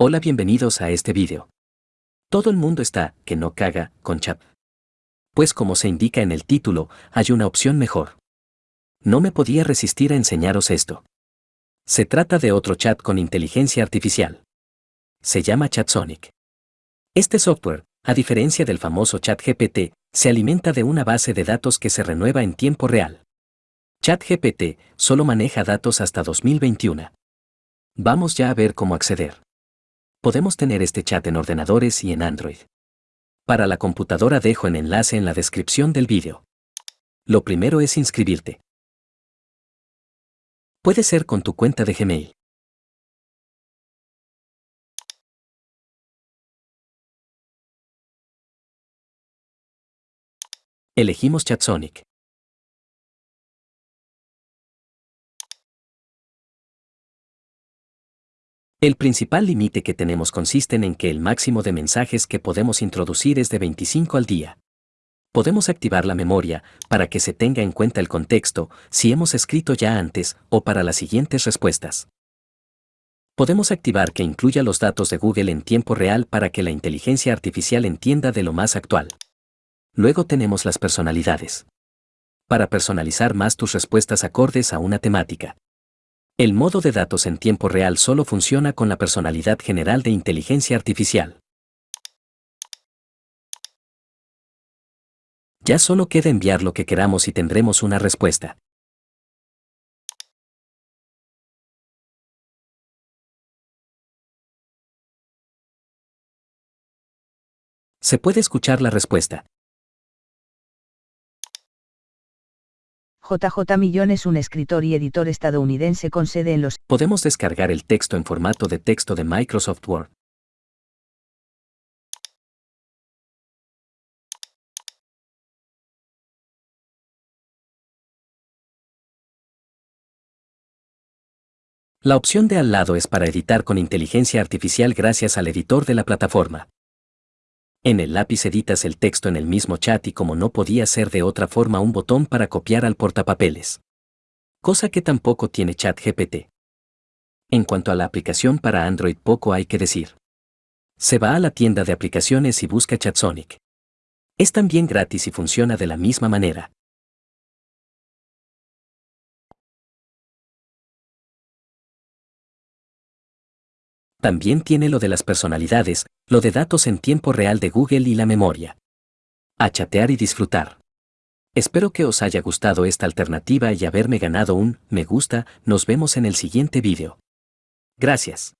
Hola bienvenidos a este vídeo. Todo el mundo está, que no caga, con chat. Pues como se indica en el título, hay una opción mejor. No me podía resistir a enseñaros esto. Se trata de otro chat con inteligencia artificial. Se llama ChatSonic. Este software, a diferencia del famoso ChatGPT, se alimenta de una base de datos que se renueva en tiempo real. ChatGPT solo maneja datos hasta 2021. Vamos ya a ver cómo acceder. Podemos tener este chat en ordenadores y en Android. Para la computadora dejo el enlace en la descripción del vídeo. Lo primero es inscribirte. Puede ser con tu cuenta de Gmail. Elegimos ChatSonic. El principal límite que tenemos consiste en que el máximo de mensajes que podemos introducir es de 25 al día. Podemos activar la memoria para que se tenga en cuenta el contexto si hemos escrito ya antes o para las siguientes respuestas. Podemos activar que incluya los datos de Google en tiempo real para que la inteligencia artificial entienda de lo más actual. Luego tenemos las personalidades. Para personalizar más tus respuestas acordes a una temática. El modo de datos en tiempo real solo funciona con la personalidad general de inteligencia artificial. Ya solo queda enviar lo que queramos y tendremos una respuesta. Se puede escuchar la respuesta. JJ Millón es un escritor y editor estadounidense con sede en los... Podemos descargar el texto en formato de texto de Microsoft Word. La opción de al lado es para editar con inteligencia artificial gracias al editor de la plataforma. En el lápiz editas el texto en el mismo chat y como no podía ser de otra forma un botón para copiar al portapapeles. Cosa que tampoco tiene ChatGPT. En cuanto a la aplicación para Android poco hay que decir. Se va a la tienda de aplicaciones y busca ChatSonic. Es también gratis y funciona de la misma manera. También tiene lo de las personalidades, lo de datos en tiempo real de Google y la memoria. A chatear y disfrutar. Espero que os haya gustado esta alternativa y haberme ganado un me gusta, nos vemos en el siguiente vídeo. Gracias.